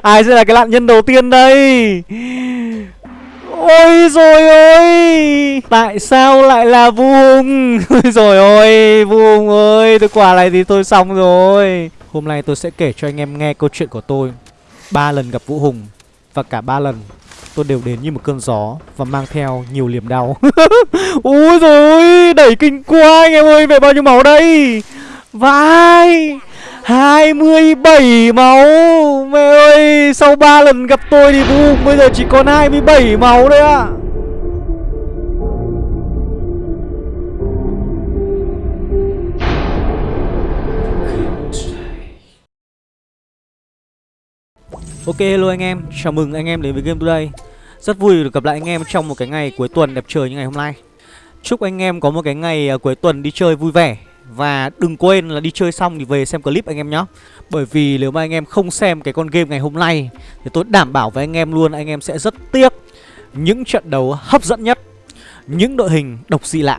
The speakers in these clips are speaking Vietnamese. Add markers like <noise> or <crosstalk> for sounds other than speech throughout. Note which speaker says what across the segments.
Speaker 1: <laughs> Ai sẽ là cái nạn nhân đầu tiên đây? Ôi rồi ôi! Tại sao lại là Vu Hùng? <laughs> Ôi rồi ôi, Vu Hùng ơi, Tôi quả này thì tôi xong rồi. Hôm nay tôi sẽ kể cho anh em nghe câu chuyện của tôi. Ba lần gặp Vũ Hùng Và cả ba lần tôi đều đến như một cơn gió Và mang theo nhiều liềm đau. <laughs> Ôi rồi Đẩy kinh quá anh em ơi Về bao nhiêu máu đây? Vai! 27 máu. Mẹ ơi Sau 3 lần gặp tôi thì boom bây giờ chỉ còn 27 máu đấy ạ. Ok hello anh em, chào mừng anh em đến với Game Today. Rất vui được gặp lại anh em trong một cái ngày cuối tuần đẹp trời như ngày hôm nay. Chúc anh em có một cái ngày à, cuối tuần đi chơi vui vẻ. Và đừng quên là đi chơi xong thì về xem clip anh em nhé Bởi vì nếu mà anh em không xem cái con game ngày hôm nay Thì tôi đảm bảo với anh em luôn anh em sẽ rất tiếc Những trận đấu hấp dẫn nhất Những đội hình độc dị lạ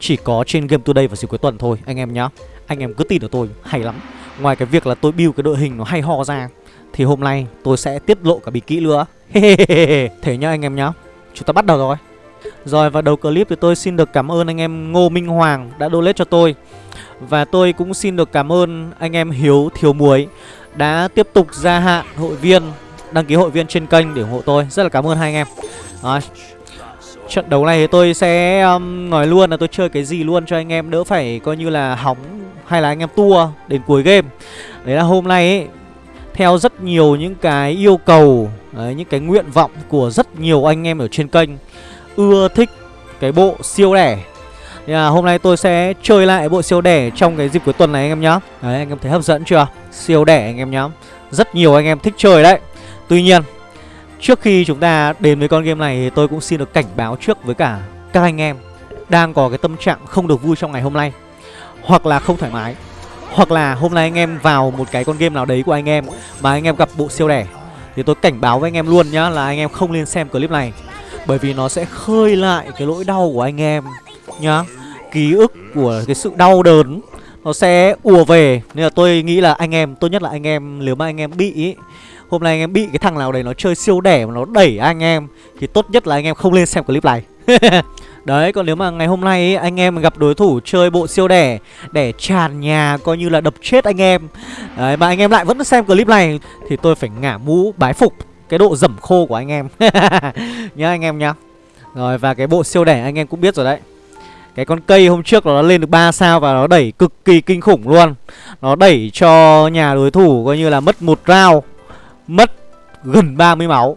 Speaker 1: Chỉ có trên Game Today vào dịp cuối tuần thôi anh em nhé Anh em cứ tin ở tôi, hay lắm. Ngoài cái việc là tôi build cái đội hình nó hay ho ra thì hôm nay tôi sẽ tiết lộ cả bí kỹ nữa <laughs> Thế nhá anh em nhá Chúng ta bắt đầu rồi. Rồi và đầu clip thì tôi xin được cảm ơn anh em Ngô Minh Hoàng đã donate cho tôi. Và tôi cũng xin được cảm ơn anh em Hiếu Thiếu Muối Đã tiếp tục gia hạn hội viên Đăng ký hội viên trên kênh để ủng hộ tôi. Rất là cảm ơn hai anh em. Rồi. Trận đấu này thì tôi sẽ um, nói luôn là tôi chơi cái gì luôn cho anh em đỡ phải coi như là hóng hay là anh em tua đến cuối game. Đấy là hôm nay ấy, theo rất nhiều những cái yêu cầu đấy, những cái nguyện vọng của rất nhiều anh em ở trên kênh ưa thích cái bộ siêu rẻ thì là hôm nay tôi sẽ chơi lại bộ siêu đẻ trong cái dịp cuối tuần này anh em nhá Đấy anh em thấy hấp dẫn chưa Siêu đẻ anh em nhá Rất nhiều anh em thích chơi đấy Tuy nhiên Trước khi chúng ta đến với con game này thì tôi cũng xin được cảnh báo trước với cả các anh em Đang có cái tâm trạng không được vui trong ngày hôm nay Hoặc là không thoải mái hoặc là hôm nay anh em vào một cái con game nào đấy của anh em Mà anh em gặp bộ siêu đẻ Thì tôi cảnh báo với anh em luôn nhá Là anh em không nên xem clip này Bởi vì nó sẽ khơi lại cái nỗi đau của anh em Nhá. Ký ức của cái sự đau đớn Nó sẽ ùa về. Nên là tôi nghĩ là anh em Tốt nhất là anh em Nếu mà anh em bị ý, Hôm nay anh em bị cái thằng nào đấy nó chơi siêu đẻ Mà nó đẩy anh em Thì tốt nhất là anh em không lên xem clip này. <laughs> Đấy còn nếu mà ngày hôm nay ấy, anh em gặp đối thủ chơi bộ siêu đẻ Để tràn nhà coi như là đập chết anh em. Đấy mà anh em lại vẫn xem clip này Thì tôi phải ngả mũ bái phục cái độ dẩm khô của anh em. <laughs> Nhá anh em nhá. Rồi và cái bộ siêu đẻ anh em cũng biết rồi đấy cái con cây hôm trước nó lên được 3 sao và nó đẩy cực kỳ kinh khủng luôn. Nó đẩy cho nhà đối thủ coi như là mất một round Mất gần 30 máu.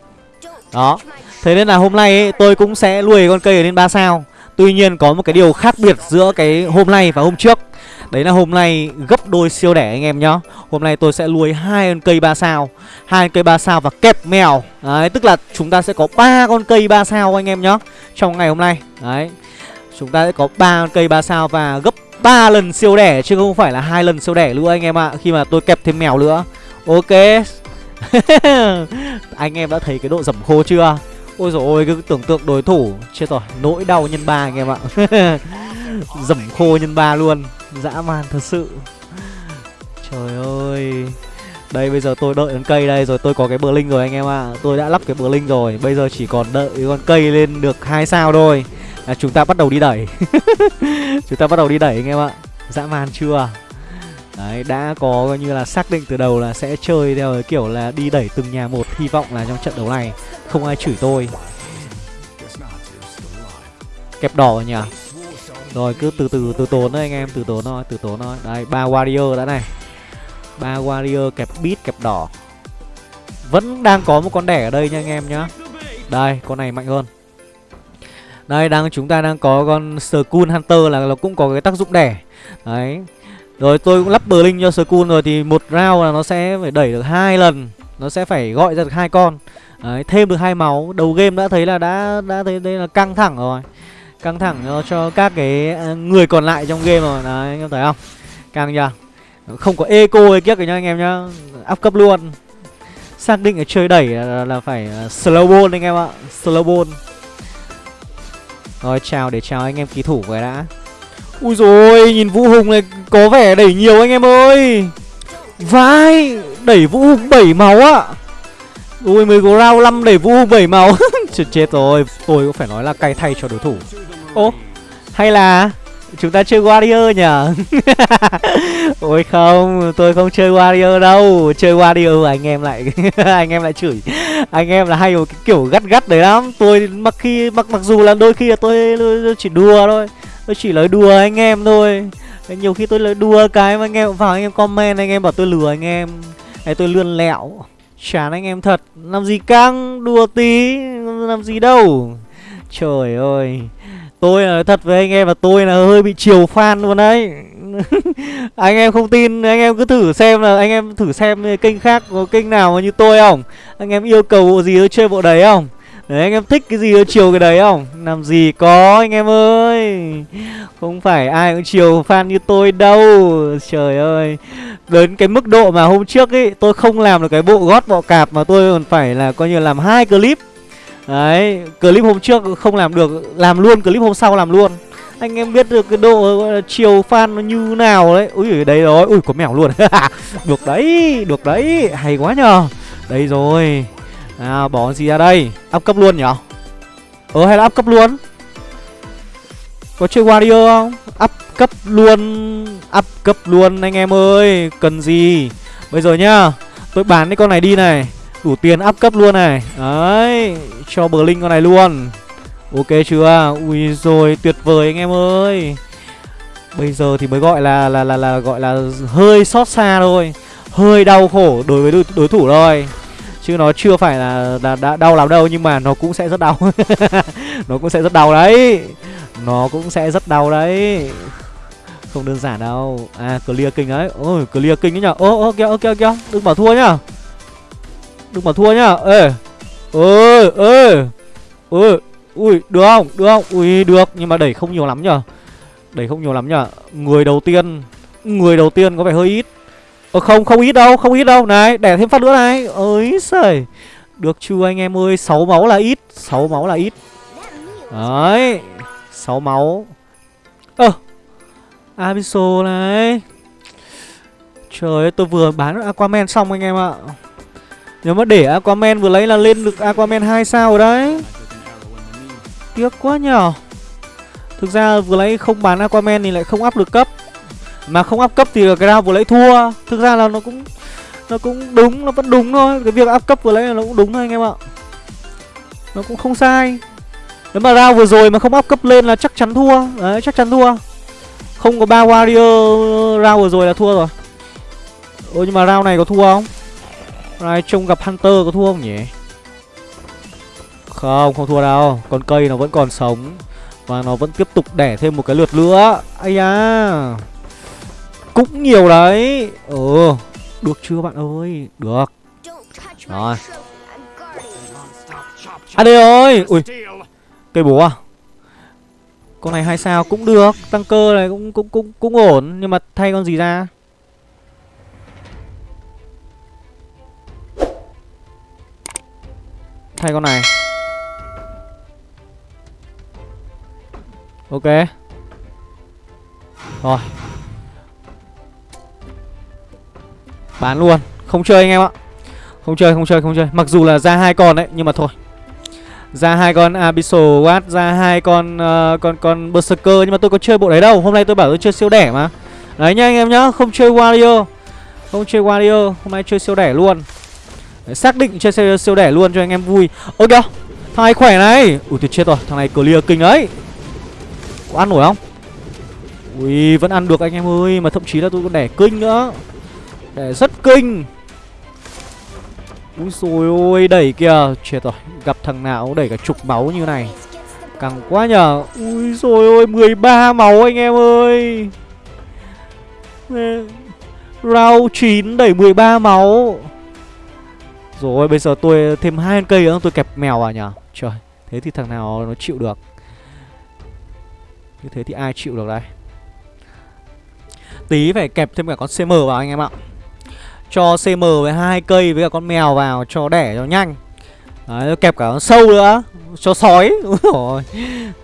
Speaker 1: Đó. Thế nên là hôm nay ấy, tôi cũng sẽ nuôi con cây lên 3 sao. Tuy nhiên có một cái điều khác biệt giữa cái hôm nay và hôm trước. Đấy là hôm nay gấp đôi siêu đẻ anh em nhá. Hôm nay tôi sẽ nuôi hai con cây 3 sao hai cây 3 sao và kẹp mèo. Đấy tức là chúng ta sẽ có ba con cây 3 sao anh em nhá Trong ngày hôm nay. Đấy. Chúng ta sẽ có ba cây 3 sao và gấp 3 lần siêu đẻ, Chứ không phải là hai lần siêu đẻ nữa anh em ạ. Khi mà tôi kẹp thêm mèo nữa. Ok. <laughs> Anh em đã thấy cái độ dẩm khô chưa? Ôi dồi ôi, cứ tưởng tượng đối thủ. Chết rồi, nỗi đau nhân ba anh em ạ. <laughs> Dẩm khô nhân ba luôn. Dã man thật sự. Trời ơi. Đây bây giờ tôi đợi con cây đây Rồi tôi có cái bờ linh rồi anh em ạ. Tôi đã lắp cái bờ linh rồi Bây giờ chỉ còn đợi con cây lên được hai sao thôi. Là Chúng ta bắt đầu đi đẩy. <laughs> Chúng ta bắt đầu đi đẩy anh em ạ. Dã man chưa? Đấy, đã có coi như là xác định từ đầu là sẽ chơi theo cái kiểu là đi đẩy từng nhà một. Hy vọng là trong trận đấu này không ai chửi tôi. Kẹp đỏ nhỉ? Rồi cứ từ từ từ tốn thôi anh em Từ tốn thôi, từ tốn thôi. Đây, ba warrior đã này ba warrior kẹp bit kẹp đỏ. Vẫn đang có một con đẻ ở đây nha anh em nhá. Đây, con này mạnh hơn. Đây, đang chúng ta đang có con Skull Hunter là nó cũng có cái tác dụng đẻ. Đấy. Rồi tôi cũng lắp bờ linh cho Skull rồi thì một round là nó sẽ phải đẩy được hai lần. Nó sẽ phải gọi ra được hai con. Đấy, thêm được hai máu. Đầu game đã thấy là đã đã thấy đây là căng thẳng rồi. Căng thẳng cho, các cái à, người còn lại trong game rồi. Đấy anh em thấy không? Căng chưa? Không có eco hay kiếp rồi nha anh em nhá. Áp cấp luôn. Xác định là chơi đẩy là, là phải à, slow ball anh em ạ. Slow ball. Rồi chào để chào anh em ký thủ về đã. Ui rồi nhìn vũ hùng này có vẻ đẩy nhiều anh em ơi. Vai đẩy vũ hùng bảy máu ạ. Ui mới có round năm đẩy vũ hùng bảy máu. <laughs> Chết, chết rồi Tôi cũng phải nói là cay thay cho đối thủ. Ô hay là Chúng ta chơi Warrior nhỉ? <laughs> Ôi không Tôi không chơi Warrior đâu. Chơi Warrior anh em lại <laughs> Anh em lại chửi. Anh em là hay một cái kiểu gắt gắt đấy lắm. Tôi mặc khi mặc mặc dù là đôi khi là tôi, tôi chỉ đùa thôi. Tôi chỉ nói đùa anh em thôi. Nhiều khi tôi nói đùa cái mà anh em vào anh em comment Anh em bảo tôi lừa anh em. Đấy tôi lươn lẹo. Chán anh em thật. Làm gì căng? Đùa tí Làm gì đâu. Trời ơi. Tôi nói thật với anh em là tôi là hơi bị chiều fan luôn đấy. <laughs> Anh em không tin, anh em cứ thử xem là, anh em thử xem kênh khác có kênh nào mà như tôi không? Anh em yêu cầu bộ gì tôi chơi bộ đấy không? Đấy, anh em thích cái gì tôi chiều cái đấy không? Làm gì có, anh em ơi. Không phải ai cũng chiều fan như tôi đâu. Trời ơi. Đến cái mức độ mà hôm trước ấy, Tôi không làm được cái bộ gót bọ cạp Mà tôi còn phải là coi như làm hai clip. Đấy, clip hôm trước không làm được Làm luôn, clip hôm sau làm luôn. Anh em biết được cái độ gọi là chiều fan nó như nào đấy. Ui, đấy rồi, ui có mèo luôn. <laughs> Được đấy, được đấy, hay quá nhờ. Đây rồi. À, bỏ gì ra đây? Up cấp luôn nhở? Ờ, hay là up cấp luôn? Có chơi Warrior không? Up cấp luôn Up cấp luôn anh em ơi Cần gì? Bây giờ nhá Tôi bán cái con này đi này. Đủ tiền up cấp luôn này. Đấy cho bờ linh con này luôn. Ok chưa? Ui rồi tuyệt vời anh em ơi. Bây giờ thì mới gọi là là là, là gọi là hơi xót xa thôi. Hơi đau khổ đối với đối, đối thủ thôi. Chứ nó chưa phải là, là đã đau lắm đâu Nhưng mà nó cũng sẽ rất đau. <laughs> Nó cũng sẽ rất đau đấy. Nó cũng sẽ rất đau đấy. Không đơn giản đâu. À clear kinh đấy. Ôi clear kinh đấy nhở. Ô ô kìa ô kìa kìa. Đừng bảo thua nhá. Đừng bảo thua nhá. Ê ơi ơi ơi Ui được không? Được không? Ui được. Nhưng mà đẩy không nhiều lắm nhở Đẩy không nhiều lắm nhở Người đầu tiên Người đầu tiên có vẻ hơi ít. Ờ không không ít đâu Không ít đâu. Này đẻ thêm phát nữa này. Ơi sời Được chưa anh em ơi? Sáu máu là ít. Sáu máu là ít. Đấy. Sáu máu. Ơ. À, abiso này. Trời ơi tôi vừa bán Aquaman xong anh em ạ nếu mà để Aquaman vừa lấy là lên được Aquaman 2 sao rồi đấy. Tiếc quá nhở Thực ra vừa lấy không bán Aquaman thì lại không up được cấp. Mà không up cấp thì cái round vừa lấy thua. Thực ra là nó cũng Nó cũng đúng, nó vẫn đúng thôi. Cái việc up cấp vừa lấy là nó cũng đúng thôi anh em ạ. Nó cũng không sai. Nếu mà round vừa rồi mà không up cấp lên là chắc chắn thua. Đấy chắc chắn thua. Không có ba warrior round vừa rồi là thua rồi. Ôi nhưng mà round này có thua không? Ai trông gặp Hunter có thua không nhỉ? Không, không thua đâu. Con cây nó vẫn còn sống. Và nó vẫn tiếp tục đẻ thêm một cái lượt nữa. Ây da. Cũng nhiều đấy. Ừ Được chưa bạn ơi? Được. Rồi. À đây ơi Ui Cây bố à? Con này hai sao? Cũng được. Tăng cơ này cũng cũng cũng cũng ổn. Nhưng mà thay con gì ra? Thay con này. Ok. Rồi. Bán luôn. Không chơi anh em ạ. Không chơi không chơi không chơi. Mặc dù là ra hai con đấy Nhưng mà thôi. Ra hai con Abyssal Watt ra hai con uh, con con Berserker nhưng mà tôi có chơi bộ đấy đâu. Hôm nay tôi bảo tôi chơi siêu đẻ mà. Đấy nhá anh em nhá, không chơi warrior Không chơi warrior hôm nay chơi siêu đẻ luôn. Đấy, xác định chơi siêu, siêu đẻ luôn cho anh em vui. Ôi kìa thằng này khỏe này. Ui tuyệt chết rồi thằng này clear kinh ấy có ăn nổi không? Ui vẫn ăn được anh em ơi mà thậm chí là tôi còn đẻ kinh nữa. Đẻ rất kinh. Ui rồi ôi đẩy kìa. Chết rồi gặp thằng nào cũng đẩy cả chục máu như này. Càng quá nhờ. Ui rồi ôi 13 máu anh em ơi. Round 9 đẩy 13 máu rồi bây giờ tôi thêm hai cây nữa tôi kẹp mèo vào nhở Trời Thế thì thằng nào nó chịu được? Như thế thì ai chịu được đây? Tí phải kẹp thêm cả con CM vào anh em ạ. Cho CM với hai cây với cả con mèo vào cho đẻ cho nhanh. Đấy, kẹp cả con sâu nữa. Cho sói. <laughs> Rồi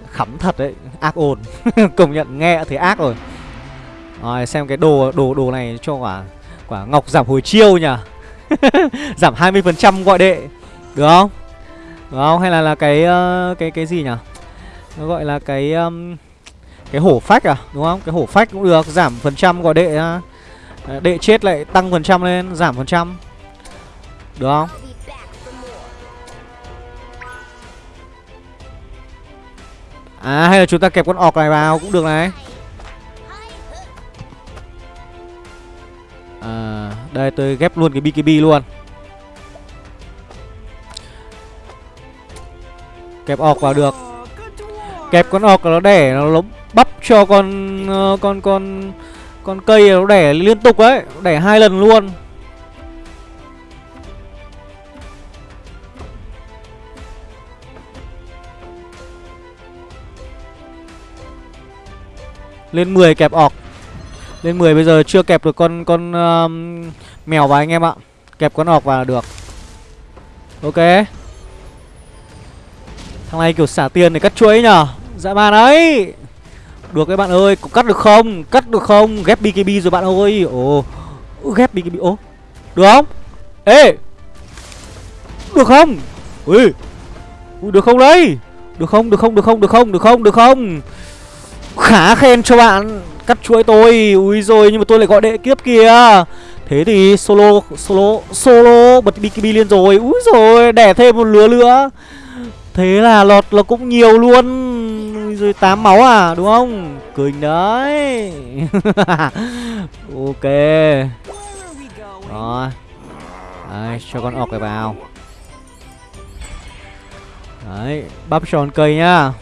Speaker 1: Khắm thật đấy Ác ồn. <laughs> Công nhận nghe thấy ác rồi. Rồi xem cái đồ đồ đồ này cho quả Quả ngọc giảm hồi chiêu nhỉ? <laughs> Giảm 20% gọi đệ Được không? Được không? Hay là là cái uh, cái cái gì nhỉ? Nó gọi là cái um, cái hổ phách à, đúng không? Cái hổ phách cũng được, giảm phần trăm gọi đệ đệ chết lại tăng phần trăm lên, giảm phần trăm. Được không? À hay là chúng ta kẹp con ọc này vào cũng được này À đây, tôi ghép luôn cái BKB luôn. Kẹp ọc vào được. Kẹp con ọc nó đẻ, nó bắp cho con ờ, con con con cây nó đẻ liên tục đấy Đẻ hai lần luôn. Lên 10 kẹp ọc lên 10 bây giờ chưa kẹp được con con uh, mèo vào anh em ạ. Kẹp con ọc vào là được. Ok. Thằng này kiểu xả tiền để cắt chuối nhở Dạ mà ấy. Được các bạn ơi Có cắt được không? Cắt được không? Ghép BKB rồi bạn ơi. Ồ Ghép BKB Ồ Được không? Ê Được không? Ui Được không đấy? Được không được không được không được không được không được không? Khá khen cho bạn. Cắt chuỗi tôi. Ui rồi nhưng mà tôi lại gọi đệ kiếp kìa. Thế thì solo Solo Solo, Bật BKB lên rồi. Úi rồi Đẻ thêm một lứa nữa. Thế là lọt là cũng nhiều luôn. Rồi tám máu à đúng không? Cười đấy. <laughs> Ok. Rồi. Đấy, cho con ọc này vào. Đấy, Bắp tròn cây nhá.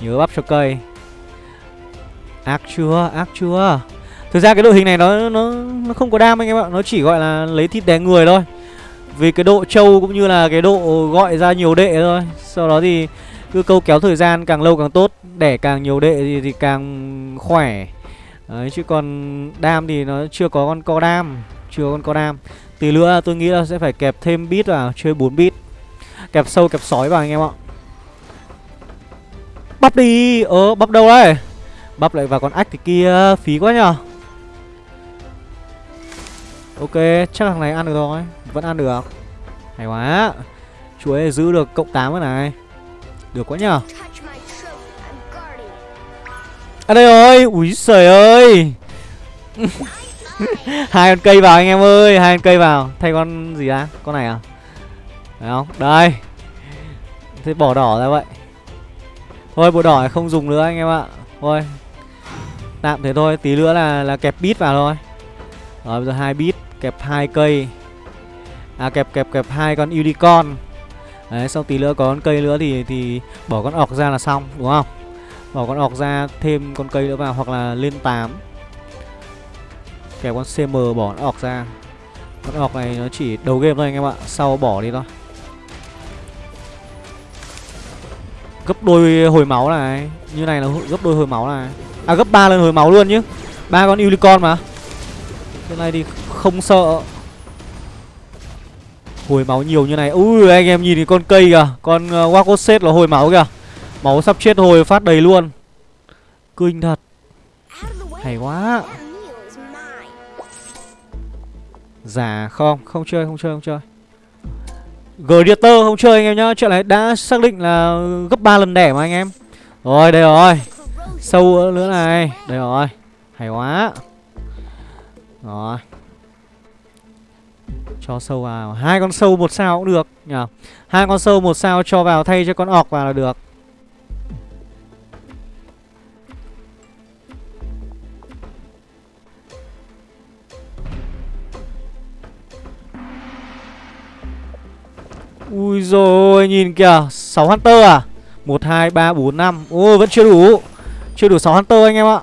Speaker 1: Nhớ bắp cho cây. Ác chưa, ác chưa. Thực ra cái đội hình này nó nó nó không có đam anh em ạ. Nó chỉ gọi là lấy thịt đè người thôi. Vì cái độ trâu cũng như là cái độ gọi ra nhiều đệ thôi. Sau đó thì cứ câu kéo thời gian càng lâu càng tốt Đẻ càng nhiều đệ thì, thì càng khỏe. Đấy chứ còn đam thì nó chưa có con co đam Chưa có con co đam. Tí nữa tôi nghĩ là sẽ phải kẹp thêm bit vào Chơi 4 bit. Kẹp sâu kẹp sói vào anh em ạ. Bắp đi Ờ bắp đâu đấy Bắp lại vào con ách thì kia, phí quá nhở Ok, chắc thằng này ăn được rồi, Vẫn ăn được. Hay quá. Chuối giữ được cộng 8 cái này. Được quá nhở À đây rồi, Úi trời ơi. <laughs> Hai con cây vào anh em ơi, Hai con cây vào. Thay con gì á Con này à? Đấy không? Đây. Thế bỏ đỏ ra vậy. Thôi, bộ đỏ không dùng nữa anh em ạ. Thôi. Tạm thế thôi, tí nữa là là kẹp bit vào thôi. Rồi bây giờ hai bit kẹp hai cây. À kẹp kẹp kẹp hai con unicorn. Đấy, sau tí nữa có con cây nữa thì thì bỏ con ọc ra là xong, đúng không? Bỏ con ọc ra thêm con cây nữa vào hoặc là lên 8. Kẹp con CM bỏ con ọc ra. Con ọc này nó chỉ đầu game thôi anh em ạ, sau bỏ đi thôi. Gấp đôi hồi máu này, như này là gấp đôi hồi máu này. À gấp 3 lần hồi máu luôn chứ ba con unicorn mà. Cái này thì không sợ. Hồi máu nhiều như này. Ui anh em nhìn thì con cây kìa. Con ờ, uh, Waco là hồi máu kìa. Máu sắp chết hồi phát đầy luôn. Kinh thật. Hay quá. Giả không? Không chơi không chơi không chơi. Gladiator không chơi anh em nhá. Chuyện này đã xác định là gấp 3 lần đẻ mà anh em. Rồi đây rồi. Sâu nữa này. Đây rồi. Hay quá. Rồi. Cho sâu vào. Hai con sâu một sao cũng được nhỉ? Hai con sâu một sao cho vào thay cho con ọc vào là được. Ui rồi nhìn kìa. 6 Hunter à? 1, 2, 3, 4, 5 Ô vẫn chưa đủ chưa đủ 6 Hunter anh em ạ.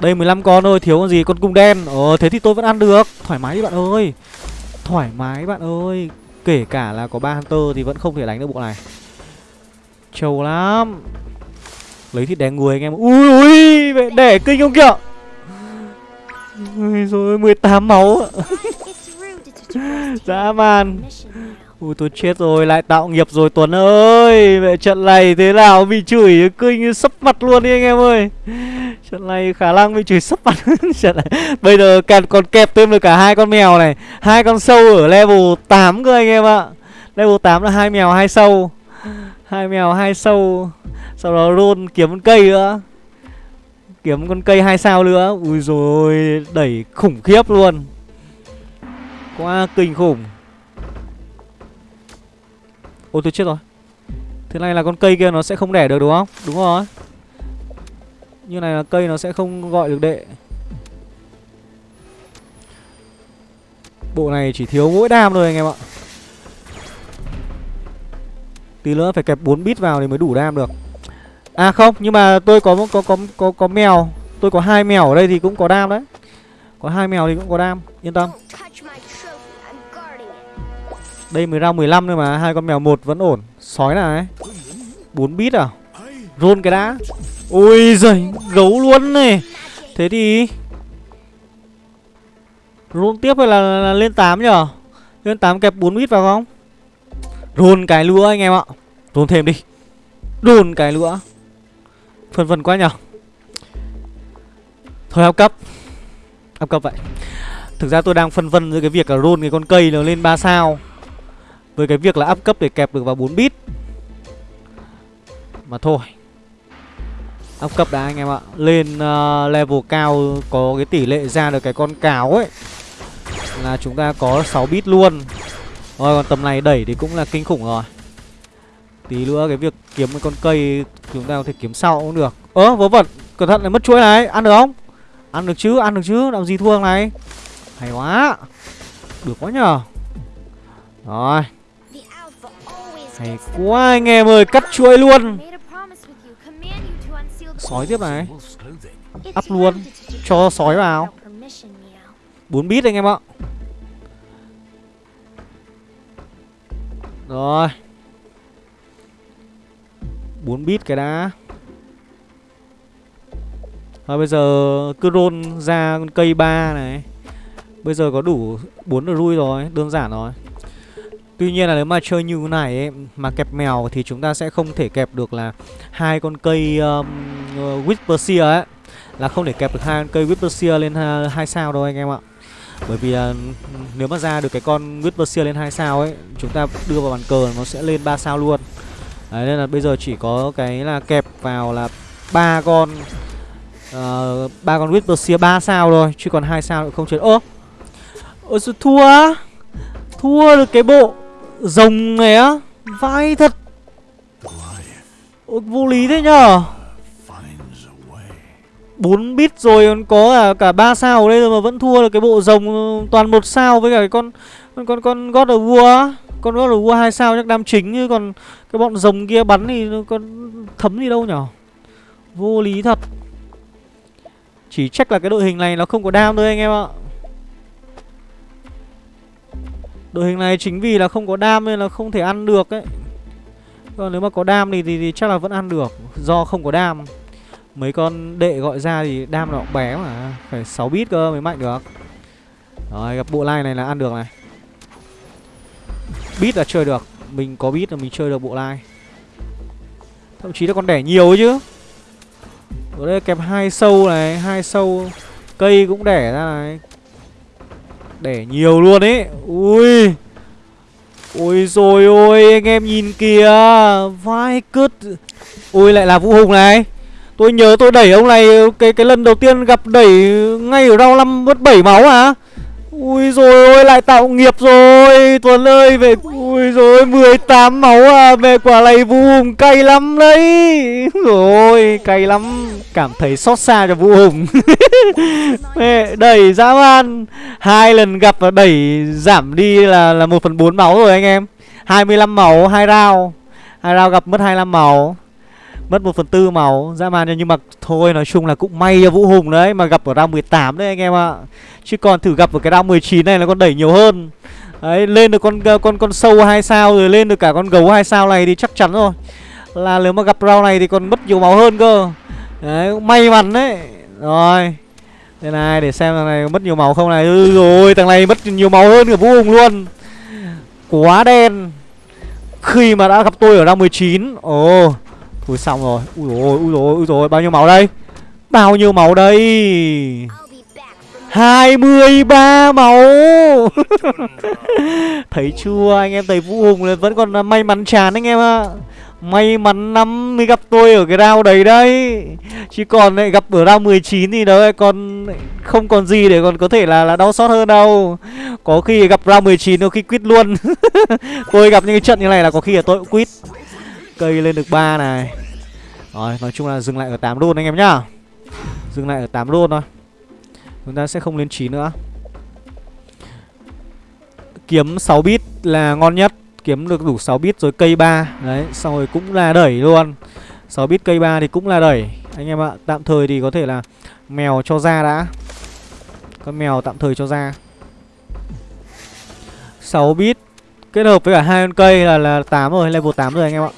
Speaker 1: Đây 15 con thôi thiếu con gì? Con cung đen. Ờ thế thì tôi vẫn ăn được. Thoải mái đi bạn ơi. Thoải mái bạn ơi. Kể cả là có 3 Hunter thì vẫn không thể đánh được bộ này. Trâu lắm. Lấy thịt đè người anh em. Ui ui Để, kinh không kìa. Ui rồi 18 máu <laughs> Dã man. Ui tôi chết rồi, lại tạo nghiệp rồi Tuấn ơi. Vậy trận này thế nào bị chửi? Kinh sấp mặt luôn đi anh em ơi. Trận này khả năng bị chửi sấp mặt. <laughs> Trận này. Bây giờ càng còn kẹp thêm được cả hai con mèo này. Hai con sâu ở level 8 cơ anh em ạ. Level 8 là hai mèo hai sâu. Hai mèo hai sâu. Sau đó luôn kiếm con cây nữa. Kiếm con cây hai sao nữa. Ui rồi đẩy khủng khiếp luôn. Quá kinh khủng. Ôi tôi chết rồi. Thế này là con cây kia nó sẽ không đẻ được đúng không? Đúng rồi. Như này là cây nó sẽ không gọi được đệ. Bộ này chỉ thiếu mỗi đam thôi anh em ạ. Tí nữa phải kẹp 4 bit vào thì mới đủ đam được. À không, nhưng mà tôi có có có có có mèo. Tôi có hai mèo ở đây thì cũng có đam đấy. Có hai mèo thì cũng có đam. Yên tâm. Đây mới ra 15 thôi mà hai con mèo một vẫn ổn. Sói này 4 bit à? Rôn cái đã. Ôi giời Gấu luôn này. Thế thì Rôn tiếp hay là, là, là lên 8 nhở? Lên 8 kẹp 4 bit vào không? Rôn cái lúa anh em ạ. Rôn thêm đi. Rôn cái lúa Phần phần quá nhở? Thôi áp cấp. Áp cấp vậy. Thực ra tôi đang phân vân giữa cái việc là rôn cái con cây nó lên 3 sao. Với cái việc là áp cấp để kẹp được vào 4 bit. Mà thôi. Áp cấp đã anh em ạ. Lên uh, level cao có cái tỷ lệ ra được cái con cáo ấy Là chúng ta có 6 bit luôn. Rồi còn tầm này đẩy thì cũng là kinh khủng rồi. Tí nữa cái việc kiếm cái con cây chúng ta có thể kiếm sau cũng được. Ơ vớ vẩn. Cẩn thận lại mất chuỗi này. Ăn được không? Ăn được chứ Ăn được chứ. Làm gì thua này? Hay quá. Được quá nhờ. Rồi. Hay quá anh em ơi Cắt chuỗi luôn. Sói tiếp này. Up luôn. Cho sói vào. 4 bit anh em ạ. Rồi. 4 bit cái đã. Rồi bây giờ cứ roll ra con cây 3 này. Bây giờ có đủ 4 được rui rồi Đơn giản rồi Tuy nhiên là nếu mà chơi như thế này ấy, mà kẹp mèo thì chúng ta sẽ không thể kẹp được là hai con cây um, uh, Whisper ấy là không thể kẹp được hai con cây Whisper lên hai sao đâu anh em ạ. Bởi vì là ừ, nếu mà ra được cái con Whisper lên hai sao ấy, chúng ta đưa vào bàn cờ nó sẽ lên 3 sao luôn. Đấy nên là bây giờ chỉ có cái là kẹp vào là ba con uh, ba con Whisper 3 sao thôi, chứ còn hai sao không chơi. Ơ. Ôi thua. Thua được cái bộ Rồng này á Vai thật. Ôi, Vô lý thế nhở bốn bit rồi còn có cả cả ba sao ở đây rồi mà vẫn thua được cái bộ rồng toàn một sao với cả cái con con con con God of War con God of War hai sao chắc đam chính chứ còn cái bọn rồng kia bắn thì nó con thấm gì đâu nhở? Vô lý thật. Chỉ trách là cái đội hình này nó không có đam thôi anh em ạ. Đội hình này chính vì là không có đam nên là không thể ăn được ấy. Còn nếu mà có đam thì, thì, thì chắc là vẫn ăn được Do không có đam. Mấy con đệ gọi ra thì đam nó cũng bé mà Phải 6 bit cơ mới mạnh được. Rồi gặp bộ line này là ăn được này. Bit là chơi được Mình có bit là mình chơi được bộ line. Thậm chí là còn đẻ nhiều ấy chứ. Ở đây kẹp hai sâu này hai sâu Cây cũng đẻ ra này để nhiều luôn ấy Ui. Ôi rồi ôi, anh em nhìn kìa. Vai cứt. Ui lại là Vũ Hùng này. Tôi nhớ tôi đẩy ông này, Cái cái lần đầu tiên gặp đẩy ngay ở round 5 mất 7 máu à Ui rồi ôi, lại tạo nghiệp rồi. Tuấn ơi, về Ui rồi 18 máu à Về quả này Vũ Hùng cay lắm đấy. <laughs> Rồi, cay lắm. Cảm thấy xót xa cho Vũ Hùng. <laughs> Mẹ, đẩy dã man. Hai lần gặp và đẩy giảm đi là là 1 phần 4 máu rồi anh em. 25 máu, hai round hai round gặp mất 25 máu. Mất 1 phần tư màu dã man nhưng mà thôi nói chung là cũng may cho Vũ Hùng đấy Mà gặp ở round 18 đấy anh em ạ. Chứ còn thử gặp ở cái round 19 này là con đẩy nhiều hơn. Đấy lên được con con con sâu hai sao rồi lên được cả con gấu hai sao này thì chắc chắn rồi. Là nếu mà gặp round này thì còn mất nhiều máu hơn cơ. Đấy may mắn đấy. Rồi Đây này để xem thằng này mất nhiều máu không này. Ừ, Rồi thằng này mất nhiều máu hơn cả Vũ Hùng luôn. Quá đen. Khi mà đã gặp tôi ở round 19 Ồ oh. Ui, xong rồi. Ui rồi ui rồi ui rồi Bao nhiêu máu đây? Bao nhiêu máu đây? 23 máu <laughs> Thấy chưa? Anh em thấy Vũ Hùng là vẫn còn may mắn chán anh em ạ. May mắn năm mới gặp tôi ở cái round đấy đấy. Chứ còn lại gặp ở round 19 thì đó còn không còn gì để còn có thể là là đau xót hơn đâu. Có khi gặp round 19 đôi khi quýt luôn. <laughs> Tôi gặp những cái trận như này là có khi là tôi cũng quýt. Cây lên được 3 này. Rồi, nói chung là dừng lại ở 8 luôn anh em nhá. Dừng lại ở 8 luôn thôi. Chúng ta sẽ không lên 9 nữa. Kiếm 6 bit là ngon nhất. Kiếm được đủ 6 bit rồi cây 3 Đấy, xong rồi cũng là đẩy luôn. 6 bit cây 3 thì cũng là đẩy. Anh em ạ, Tạm thời thì có thể là Mèo cho ra đã. Con mèo tạm thời cho ra. 6 bit Kết hợp với cả hai con cây là là 8 rồi, Level 8 rồi anh em ạ.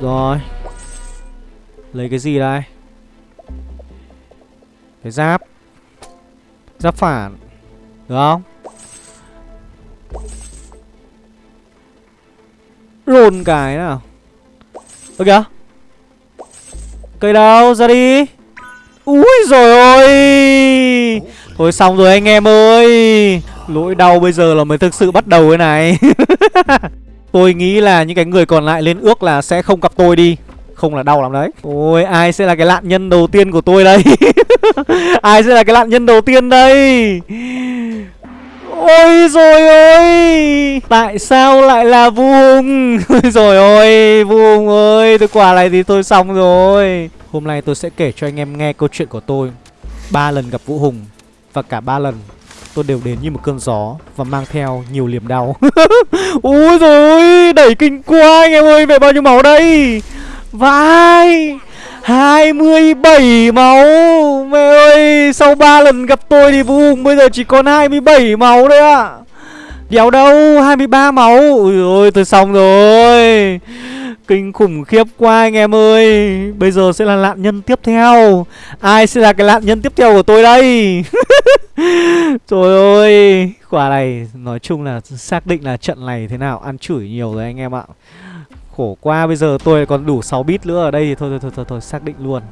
Speaker 1: Rồi. Lấy cái gì đây? Cái giáp. Giáp phản. Được không? Rồn cái nào. Ơ kìa. Cây đâu? Ra đi. Úi rồi ôi Thôi xong rồi anh em ơi. Lỗi đau bây giờ là mới thực sự bắt đầu cái này. <laughs> Tôi nghĩ là những cái người còn lại lên ước là sẽ không gặp tôi đi. Không là đau lắm đấy. Ôi, ai sẽ là cái nạn nhân đầu tiên của tôi đây? <laughs> Ai sẽ là cái nạn nhân đầu tiên đây? Ôi rồi ôi! Tại sao lại là Vu Hùng? <laughs> Ôi rồi ôi, Vu Hùng ơi, Tôi quả này thì tôi xong rồi. Hôm nay tôi sẽ kể cho anh em nghe câu chuyện của tôi. Ba lần gặp Vũ Hùng Và cả ba lần tôi đều đến như một cơn gió Và mang theo nhiều liềm đau. <laughs> Ôi rồi Đẩy kinh quá anh em ơi Về bao nhiêu máu đây? Vai 27 máu. Mẹ ơi, Sau 3 lần gặp tôi thì vui Hùng bây giờ chỉ còn 27 máu đấy ạ. à. Đéo đâu 23 máu. Ui ôi tôi xong rồi. Kinh khủng khiếp quá anh em ơi. Bây giờ sẽ là nạn nhân tiếp theo. Ai sẽ là cái nạn nhân tiếp theo của tôi đây? <laughs> Trời ơi. Quả này nói chung là xác định là trận này thế nào Ăn chửi nhiều rồi anh em ạ. Khổ quá bây giờ tôi còn đủ 6 bit nữa ở đây. Thì thôi thôi thôi thôi, thôi xác định luôn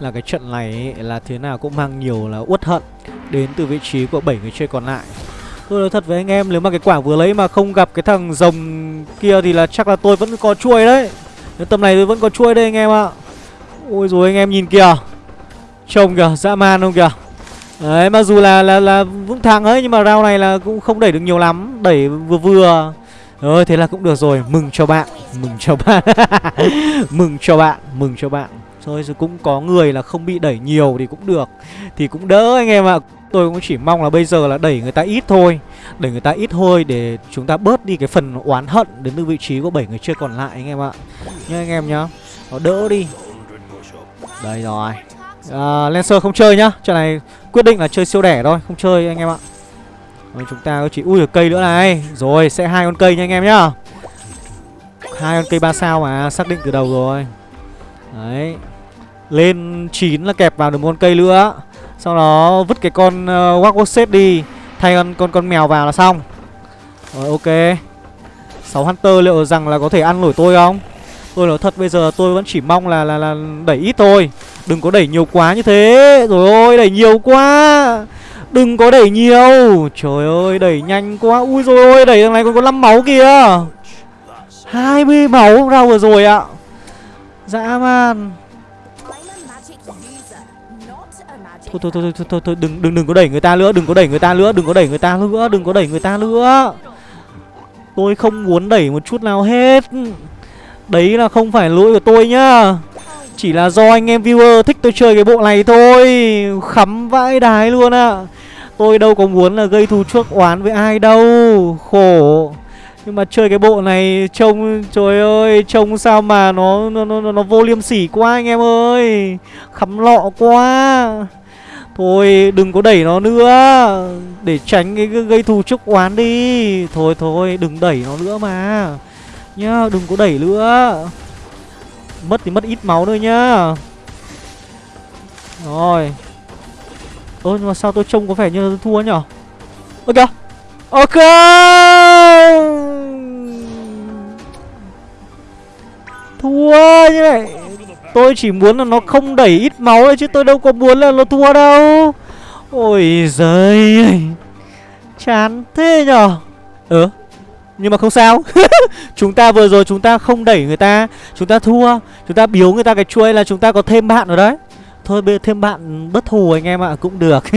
Speaker 1: Là cái trận này ấy, là thế nào cũng mang nhiều là uất hận Đến từ vị trí của 7 người chơi còn lại. Tôi nói thật với anh em, nếu mà cái quả vừa lấy mà không gặp cái thằng rồng kia thì là chắc là tôi vẫn có chuôi đấy. Nếu tầm này tôi vẫn có chuôi đây anh em ạ. Ôi rồi anh em nhìn kìa. Trông kìa, dã man không kìa. Đấy, mặc dù là là là vững thắng ấy, nhưng mà round này là cũng không đẩy được nhiều lắm. Đẩy vừa vừa. Rồi thế là cũng được rồi. Mừng cho bạn, Mừng cho bạn. <laughs> Mừng cho bạn, Mừng cho bạn. Thôi rồi cũng có người là không bị đẩy nhiều thì cũng được. Thì cũng đỡ anh em ạ. Tôi cũng chỉ mong là bây giờ là đẩy người ta ít thôi Đẩy người ta ít thôi để chúng ta bớt đi cái phần oán hận Đến từ vị trí của 7 người chơi còn lại anh em ạ. Nhá anh em nhá. Nó đỡ đi. Đây rồi. À, Lancer không chơi nhá. Trận này quyết định là chơi siêu đẻ thôi Không chơi anh em ạ. Rồi chúng ta chỉ ui được cây nữa này. Rồi sẽ hai con cây nha anh em nhá. Hai con cây ba sao mà xác định từ đầu rồi. Đấy. Lên 9 là kẹp vào được một con cây nữa. Sau đó vứt cái con ờ, uh, Walk đi Thay con, con con mèo vào là xong. Rồi ok. 6 Hunter liệu rằng là có thể ăn nổi tôi không? Tôi nói thật bây giờ tôi vẫn chỉ mong là là, là đẩy ít thôi. Đừng có đẩy nhiều quá như thế. Rồi ôi đẩy nhiều quá. Đừng có đẩy nhiều. Trời ơi đẩy nhanh quá. Ui rồi ôi đẩy thằng này còn có 5 máu kìa. 20 máu ra vừa rồi ạ. Dã man. Thôi thôi thôi thôi thôi, thôi đừng đừng đừng có đẩy người ta nữa, đừng có đẩy người ta nữa, đừng có đẩy người ta nữa, đừng có đẩy người ta nữa. Tôi không muốn đẩy một chút nào hết. Đấy là không phải lỗi của tôi nhá. Chỉ là do anh em viewer thích tôi chơi cái bộ này thôi Khắm vãi đái luôn ạ à. Tôi đâu có muốn là gây thù chuốc oán với ai đâu Khổ Nhưng mà chơi cái bộ này trông Trời ơi Trông sao mà nó nó, nó, nó vô liêm sỉ quá anh em ơi Khắm lọ quá Thôi, đừng có đẩy nó nữa. Để tránh cái gây thù chúc oán đi. Thôi thôi, đừng đẩy nó nữa mà. Nhá, đừng có đẩy nữa. Mất thì mất ít máu thôi nhá. Rồi. Ơ, nhưng mà sao tôi trông có vẻ như tôi thua nhở? Ơ, kìa. Ok. Thua như này. Tôi chỉ muốn là nó không đẩy ít máu thôi chứ tôi đâu có muốn là nó thua đâu. Ôi giời Chán thế nhở? Ừ Nhưng mà không sao. <laughs> Chúng ta vừa rồi chúng ta không đẩy người ta, Chúng ta thua, Chúng ta biếu người ta cái chuôi là chúng ta có thêm bạn rồi đấy. Thôi bây thêm bạn bất thù anh em ạ Cũng được. <laughs>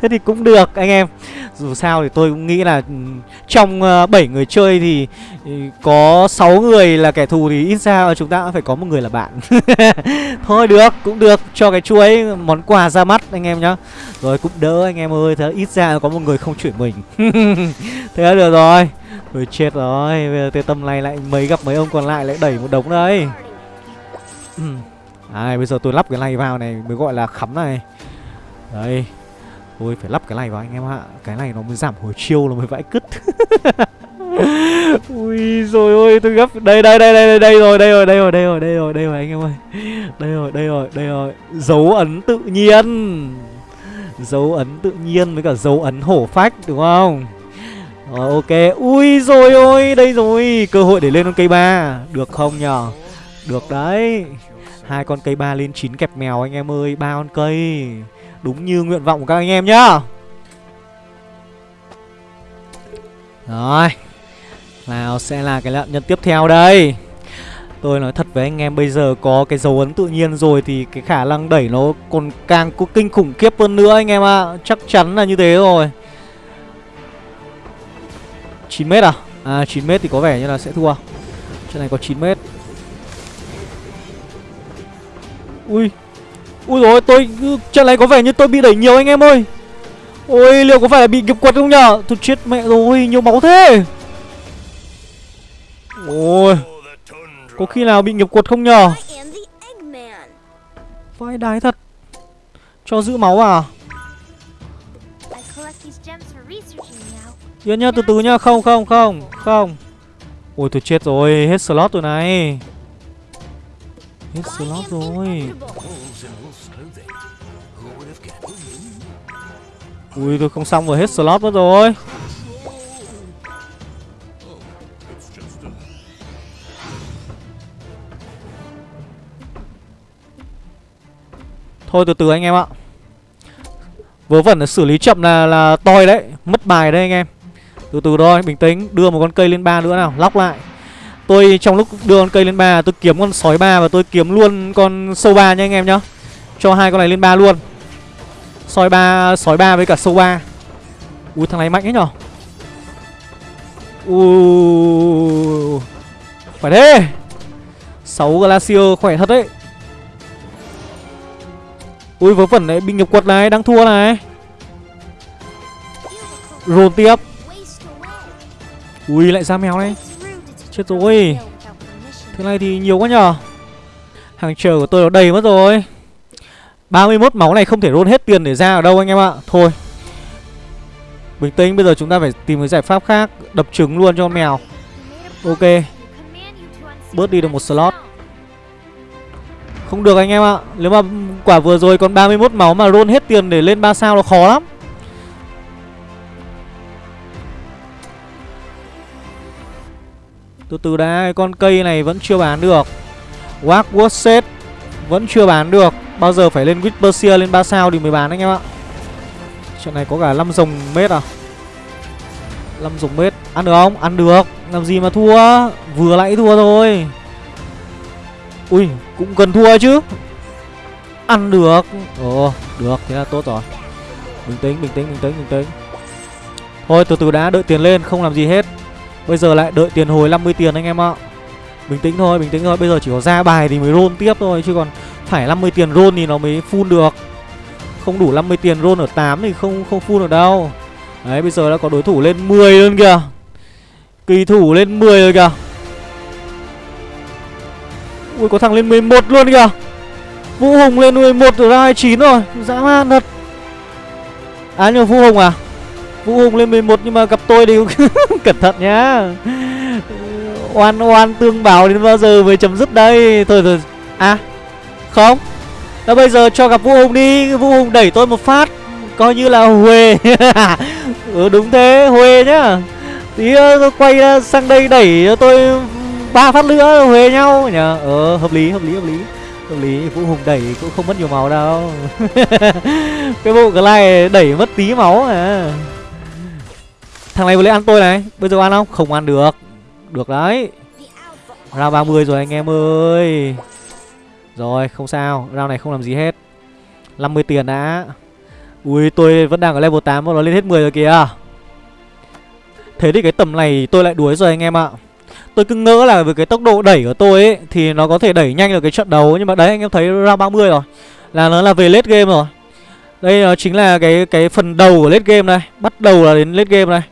Speaker 1: Thế thì cũng được anh em. Dù sao thì tôi cũng nghĩ là ừ, Trong ờ, uh, 7 người chơi thì ừ, Có 6 người là kẻ thù Thì ít ra chúng ta cũng phải có một người là bạn. <laughs> Thôi được cũng được. Cho cái chuối món quà ra mắt anh em nhá. Rồi cũng đỡ anh em ơi. Thế ít ra có một người không chửi mình. <laughs> Thế là được rồi. Thôi chết rồi. Bây giờ tê tâm này lại mấy gặp mấy ông còn lại lại đẩy một đống đấy. Ừ. Đấy, bây giờ tôi lắp cái này vào này mới gọi là khắm này. Đây Tôi phải lắp cái này vào anh em ạ. Cái này nó mới giảm hồi chiêu nó mới vãi cứt. <laughs> Ui rồi ôi tôi gấp. Đây đây đây đây đây rồi đây rồi đây rồi đây rồi đây rồi đây rồi anh em ơi. Đây rồi đây rồi đây rồi. Dấu ấn tự nhiên. Dấu ấn tự nhiên với cả dấu ấn hổ phách đúng không? Rồi ok. Ui rồi ôi đây rồi. Cơ hội để lên con cây ba. Được không nhở được đấy hai con cây ba lên chín kẹp mèo anh em ơi, ba con cây. Đúng như nguyện vọng của các anh em nhá. Rồi, nào sẽ là cái lợn nhân tiếp theo đây. Tôi nói thật với anh em, bây giờ có cái dấu ấn tự nhiên rồi thì cái khả năng đẩy nó còn càng có kinh khủng khiếp hơn nữa anh em ạ. À. Chắc chắn là như thế rồi. 9m à? À 9m thì có vẻ như là sẽ thua. Trận này có 9m Ui. Ui rồi tôi Trận này có vẻ như tôi bị đẩy nhiều anh em ơi. Ôi liệu có phải là bị nghiệp quật không nhở? Tôi chết mẹ rồi nhiều máu thế. Ôi. Có khi nào bị nghiệp quật không nhờ Vai đái thật. Cho giữ máu à? Yên nhá từ từ nhá. Không không không Không. Ôi tôi chết rồi. Hết slot rồi này Hết slot rồi. Ui, tôi không xong rồi, hết slot mất rồi. Thôi, từ từ anh em ạ. Vớ vẩn là xử lý chậm là là toi đấy, Mất bài đấy anh em. Từ từ thôi, bình tĩnh, Đưa một con cây lên ba nữa nào, Lóc lại. Tôi trong lúc đưa con cây lên ba, Tôi kiếm con sói ba Và tôi kiếm luôn con sâu ba nha anh em nhá. Cho hai con này lên ba luôn. Sói ba Sói ba với cả sâu ba. Ui, thằng này mạnh ấy nhở? Ui Phải thế. 6 Glacier khỏe thật đấy. Ui, vớ vẩn đấy binh nghiệp quật này, Đang thua này. Rồn tiếp. Ui, lại ra mèo này. Chết rồi. Thế này thì nhiều quá nhở Hàng chờ của tôi nó đầy mất rồi. 31 máu này không thể roll hết tiền để ra ở đâu anh em ạ. Thôi. Bình tĩnh, bây giờ chúng ta phải tìm cái giải pháp khác, Đập trứng luôn cho con mèo. Ok. Bớt đi được một slot. Không được anh em ạ. Nếu mà quả vừa rồi còn 31 máu mà roll hết tiền để lên 3 sao nó khó lắm. Từ từ đã, con cây này vẫn chưa bán được. Wagwood set Vẫn chưa bán được. Bao giờ phải lên Whisperseer lên 3 sao thì mới bán anh em ạ. Trận này có cả 5 rồng mết à? 5 rồng mết. Ăn được không? Ăn được. Làm gì mà thua? Vừa nãy thua thôi. Ui, Cũng cần thua chứ. Ăn được. Ồ, Được. Thế là tốt rồi. Bình tĩnh Bình tĩnh Bình tĩnh Bình tĩnh. Thôi, từ từ đã, Đợi tiền lên. Không làm gì hết. Bây giờ lại đợi tiền hồi 50 tiền anh em ạ. Bình tĩnh thôi, Bình tĩnh thôi. Bây giờ chỉ có ra bài thì mới roll tiếp thôi, Chứ còn phải 50 tiền roll thì nó mới full được. Không đủ 50 tiền roll ở 8 thì không không full được đâu. Đấy, bây giờ đã có đối thủ lên 10 luôn kìa. Kỳ thủ lên 10 rồi kìa. Ui, có thằng lên 11 luôn kìa. Vũ Hùng lên 11 rồi ra 29 rồi. Dã man thật. À nhưng Vũ Hùng à? Vũ Hùng lên 11 nhưng mà gặp tôi thì <laughs> cẩn thận nhá. Oan oan tương bảo đến bao giờ mới chấm dứt đây? Thôi rồi À không. Đó bây giờ cho gặp Vũ Hùng đi. Vũ Hùng đẩy tôi một phát. Coi như là Huê. <laughs> Ừ, Đúng thế Huê nhá. Tí ờ, tôi quay ra sang đây đẩy cho tôi ba phát nữa Huê nhau. Nhờ Ờ hợp lý hợp lý hợp lý. Hợp lý Vũ Hùng đẩy cũng không mất nhiều máu đâu. <laughs> Cái bộ này đẩy mất tí máu à Thằng này vừa lấy ăn tôi này. Bây giờ ăn không? Không ăn được. Được đấy. Round 30 rồi anh em ơi. Rồi, không sao. Round này không làm gì hết. 50 tiền đã. Ui, tôi vẫn đang ở level 8 Và nó lên hết 10 rồi kìa. Thế thì cái tầm này tôi lại đuối rồi anh em ạ. Tôi cứ ngỡ là với cái tốc độ đẩy của tôi ấy, Thì nó có thể đẩy nhanh được cái trận đấu. Nhưng mà đấy, anh em thấy round 30 rồi. Là nó là về late game rồi. Đây nó chính là cái cái phần đầu của late game này Bắt đầu là đến late game này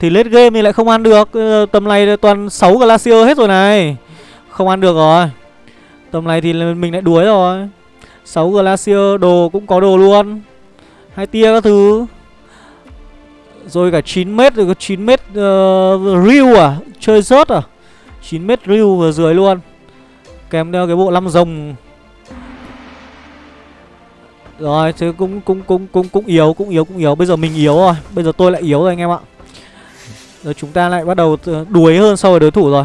Speaker 1: thì late game thì lại không ăn được. Ờ, tầm này toàn 6 Glacier hết rồi này. Không ăn được rồi. Tầm này thì mình lại đuối rồi. 6 Glacier đồ cũng có đồ luôn. Hai tia các thứ. Rồi cả 9 mét rồi có 9 mét ờ, uh, reel à? Chơi rớt à? 9 mét reel vừa dưới luôn. Kèm theo cái bộ năm rồng. Rồi thế cũng cũng cũng cũng cũng yếu cũng yếu cũng yếu. Bây giờ mình yếu rồi. Bây giờ tôi lại yếu rồi anh em ạ rồi chúng ta lại bắt đầu đuối hơn so với đối thủ rồi.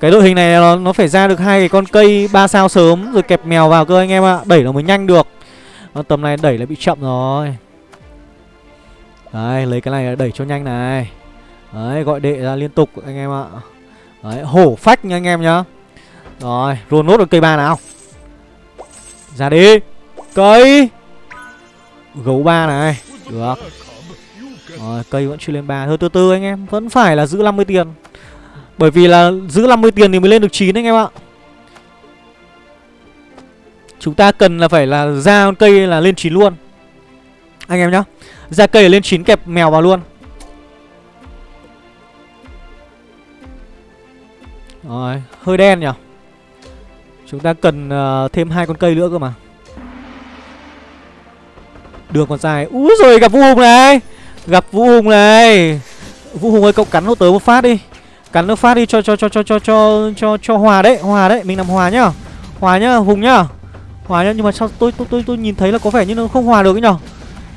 Speaker 1: Cái đội hình này nó, nó phải ra được hai cái con cây ba sao sớm rồi kẹp mèo vào cơ anh em ạ. Đẩy nó mới nhanh được. Còn tầm này đẩy lại bị chậm rồi. Đấy lấy cái này đẩy cho nhanh này. Đấy gọi đệ ra liên tục anh em ạ. Đấy hổ phách nha anh em nhá. Rồi roll nốt được cây ba nào. Ra đi. Cây. Gấu ba này. Được. Rồi cây vẫn chưa lên ba. Thôi từ từ anh em Vẫn phải là giữ 50 tiền. Bởi vì là giữ 50 tiền thì mới lên được 9 anh em ạ. Chúng ta cần là phải là ra con cây là lên 9 luôn. Anh em nhá. Ra cây là lên 9 kẹp mèo vào luôn. Rồi, hơi đen nhỉ? Chúng ta cần uh, thêm hai con cây nữa cơ mà. Đường còn dài Úi rồi gặp vua Hùng này. Gặp Vũ Hùng này. Vũ Hùng ơi cậu cắn nó tới một phát đi. Cắn nó phát đi cho cho cho cho cho cho cho cho hòa đấy Hòa đấy, mình làm hòa nhá. Hòa nhá, Hùng nhá. Hòa nhá, nhưng mà sao tôi tôi tôi tôi nhìn thấy là có vẻ như nó không hòa được ấy nhở?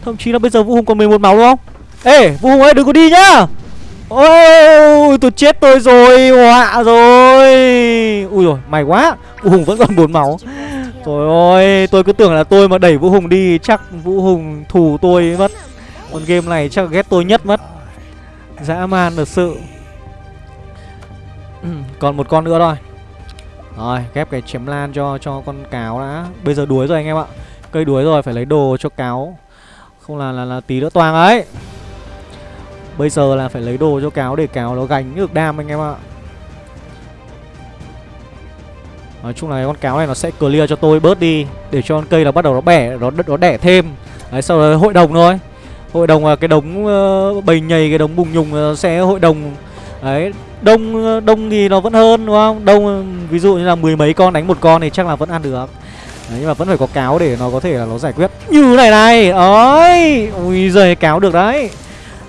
Speaker 1: Thậm chí là bây giờ Vũ Hùng còn 11 máu đúng không? Ê Vũ Hùng ơi đừng có đi nhá. Ôi tôi chết tôi rồi Họa rồi. Ui rồi mày quá. Vũ Hùng vẫn còn 4 máu. Trời ơi tôi cứ tưởng là tôi mà đẩy Vũ Hùng đi Chắc Vũ Hùng thù tôi mất. Con game này chắc ghét tôi nhất mất. Dã man thật sự. Ừ, còn một con nữa thôi. Rồi ghép cái chém lan cho cho con cáo đã. Bây giờ đuối rồi anh em ạ. Cây đuối rồi phải lấy đồ cho cáo. Không là là, là tí nữa toàn ấy. Bây giờ là phải lấy đồ cho cáo để cáo nó gánh được đam anh em ạ. Nói chung là con cáo này nó sẽ clear cho tôi bớt đi Để cho con cây nó bắt đầu nó bẻ, nó, nó đẻ thêm. Đấy sau đó hội đồng thôi. Hội đồng là cái đống ờ, bầy nhầy, cái đống bùng nhùng ờ, sẽ hội đồng. Đấy, đông ờ, đông thì nó vẫn hơn đúng không? Đông ví dụ như là mười mấy con đánh một con thì chắc là vẫn ăn được. Đấy, nhưng mà vẫn phải có cáo để nó có thể là nó giải quyết. Như này này ơi ui giời cáo được đấy.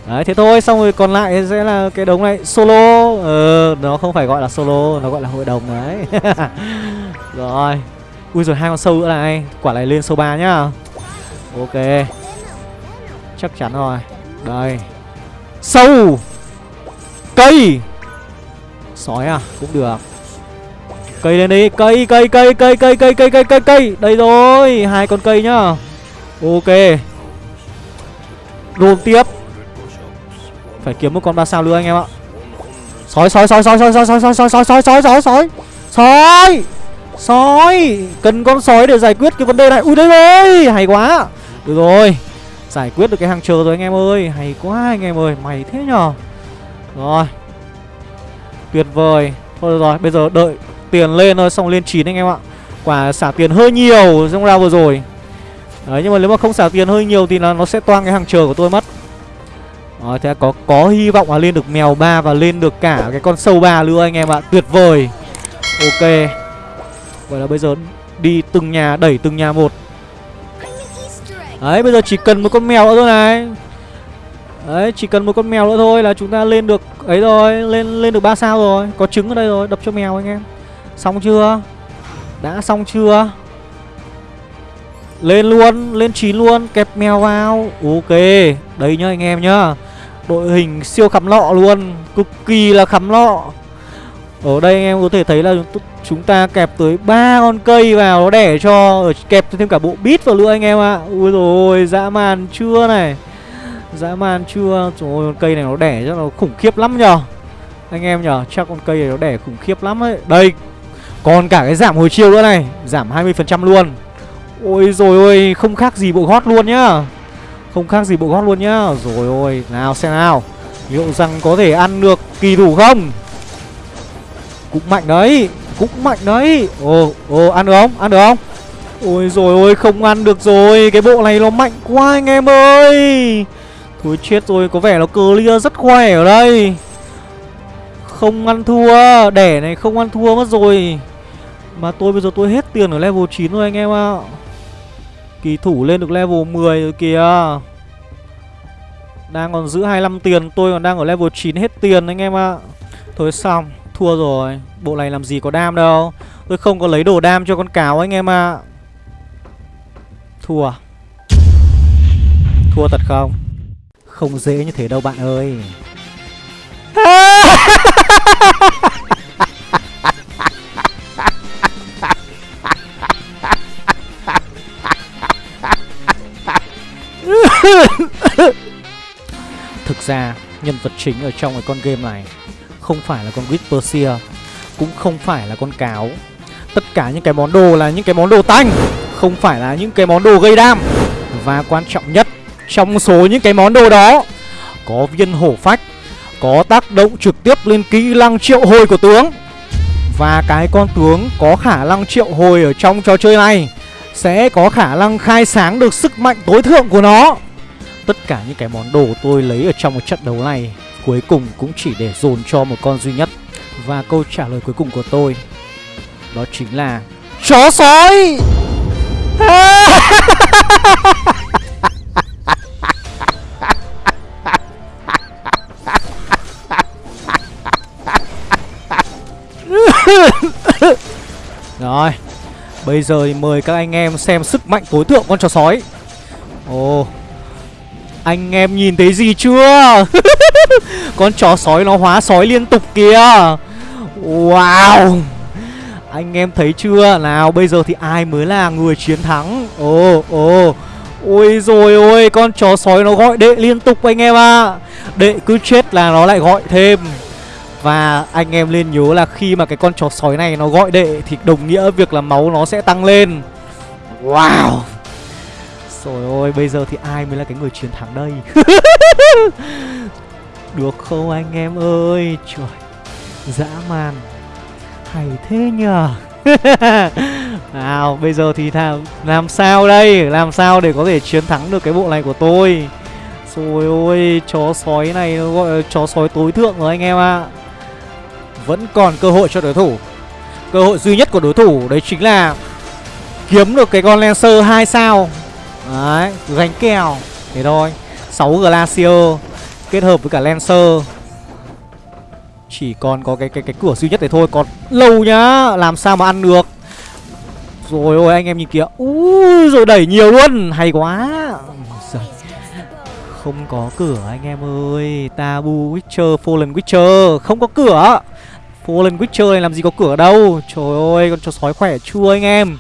Speaker 1: Đấy thế thôi xong rồi còn lại sẽ là cái đống này solo. Ờ nó không phải gọi là solo nó gọi là hội đồng đấy. <laughs> Rồi ui rồi hai con sâu nữa này quả này lên sâu ba nhá. Ok chắc chắn rồi đây sâu cây sói à cũng được Cây lên đi, cây cây cây cây cây cây cây cây cây cây. Đây rồi, hai con cây nhá. Ok. Đồn tiếp. Phải kiếm một con ba sao nữa anh em ạ. Sói sói sói sói sói sói sói sói sói sói sói sói sói sói. Sói. Sói. Cần con sói để giải quyết cái vấn đề này. Ui đây rồi, hay quá. Được rồi. Giải quyết được cái hàng chờ rồi anh em ơi. Hay quá anh em ơi, mày thế nhờ. Rồi. Tuyệt vời. Thôi rồi, bây giờ đợi tiền lên thôi xong lên 9 anh em ạ. Quả xả tiền hơi nhiều trong round vừa rồi. Đấy nhưng mà nếu mà không xả tiền hơi nhiều thì là nó sẽ toang cái hàng chờ của tôi mất. Rồi thế có có hy vọng là lên được mèo ba và lên được cả cái con sâu ba nữa anh em ạ. Tuyệt vời. Ok. Vậy là bây giờ đi từng nhà đẩy từng nhà một. Đấy, bây giờ chỉ cần một con mèo nữa thôi này. Đấy, chỉ cần một con mèo nữa thôi là chúng ta lên được ấy rồi, Lên lên được ba sao rồi. Có trứng ở đây rồi, đập cho mèo anh em. Xong chưa? Đã xong chưa? Lên luôn, Lên 9 luôn, Kẹp mèo vào. Ok Đấy nhá anh em nhá. Đội hình siêu khắm lọ luôn, Cực kỳ là khắm lọ. Ở đây anh em có thể thấy là chúng ta kẹp tới ba con cây vào nó đẻ cho kẹp thêm cả bộ bít vào nữa anh em ạ. À. Ui rồi dã man chưa này. Dã man chưa. Trời ơi con cây này nó đẻ cho nó khủng khiếp lắm nhờ. Anh em nhờ, chắc con cây này nó đẻ khủng khiếp lắm ấy. Đây. Còn cả cái giảm hồi chiêu nữa này, giảm 20% luôn. Ôi rồi ôi, không khác gì bộ gót luôn nhá. Không khác gì bộ gót luôn nhá. Rồi ôi, nào xem nào. Liệu rằng có thể ăn được kỳ thủ không? Cũng mạnh đấy Cũng mạnh đấy. Ồ, ồ, ăn được không? Ăn được không? Ôi rồi ôi, không ăn được rồi. Cái bộ này nó mạnh quá anh em ơi. Thôi chết rồi, có vẻ nó clear rất khỏe ở đây. Không ăn thua Đẻ này không ăn thua mất rồi. Mà tôi bây giờ tôi hết tiền ở level 9 rồi anh em ạ. Kỳ thủ lên được level 10 rồi kìa. Đang còn giữ 25 tiền Tôi còn đang ở level 9 hết tiền anh em ạ. Thôi xong. Thua rồi. Bộ này làm gì có đam đâu. Tôi không có lấy đồ đam cho con cáo anh em ạ. À. Thua. Thua thật không? Không dễ như thế đâu bạn ơi. <laughs> Thực ra, nhân vật chính ở trong cái con game này không phải là con Whisperseer Cũng không phải là con cáo. Tất cả những cái món đồ là những cái món đồ tanh, Không phải là những cái món đồ gây đam. Và quan trọng nhất, Trong số những cái món đồ đó, Có viên hổ phách, Có tác động trực tiếp lên kỹ năng triệu hồi của tướng. Và cái con tướng có khả năng triệu hồi ở trong trò chơi này Sẽ có khả năng khai sáng được sức mạnh tối thượng của nó. Tất cả những cái món đồ tôi lấy ở trong một trận đấu này cuối cùng cũng chỉ để dồn cho một con duy nhất. Và câu trả lời cuối cùng của tôi, Đó chính là Chó sói! <laughs> Rồi, Bây giờ thì mời các anh em xem sức mạnh tối thượng con chó sói. Ồ oh. Anh em nhìn thấy gì chưa? <laughs> <laughs> Con chó sói nó hóa sói liên tục kìa. Wow. Anh em thấy chưa? Nào bây giờ thì ai mới là người chiến thắng? Ồ ồ. Ôi rồi ôi Con chó sói nó gọi đệ liên tục anh em ạ. À. Đệ cứ chết là nó lại gọi thêm. Và anh em nên nhớ là khi mà cái con chó sói này nó gọi đệ Thì đồng nghĩa việc là máu nó sẽ tăng lên. Wow. Rồi ôi, bây giờ thì ai mới là cái người chiến thắng đây? <laughs> Được không anh em ơi? Trời, dã man. Hay thế nhờ. <laughs> Nào, bây giờ thì làm, làm sao đây? Làm sao để có thể chiến thắng được cái bộ này của tôi? Rồi ôi, chó sói này nó gọi là chó sói tối thượng rồi anh em ạ. À. Vẫn còn cơ hội cho đối thủ. Cơ hội duy nhất của đối thủ đấy chính là Kiếm được cái con Lancer 2 sao. Đấy, gánh kèo. Thế thôi. 6 Glacier. Kết hợp với cả Lancer. Chỉ còn có cái cái cái cửa duy nhất đấy thôi, Còn lâu nhá, Làm sao mà ăn được. Rồi, ôi, anh em nhìn kìa. Ui rồi đẩy nhiều luôn, Hay quá. Không có cửa, anh em ơi. Tabu Witcher, Fallen Witcher, Không có cửa. Fallen Witcher này làm gì có cửa đâu. Trời ơi, con chó sói khỏe chưa, anh em?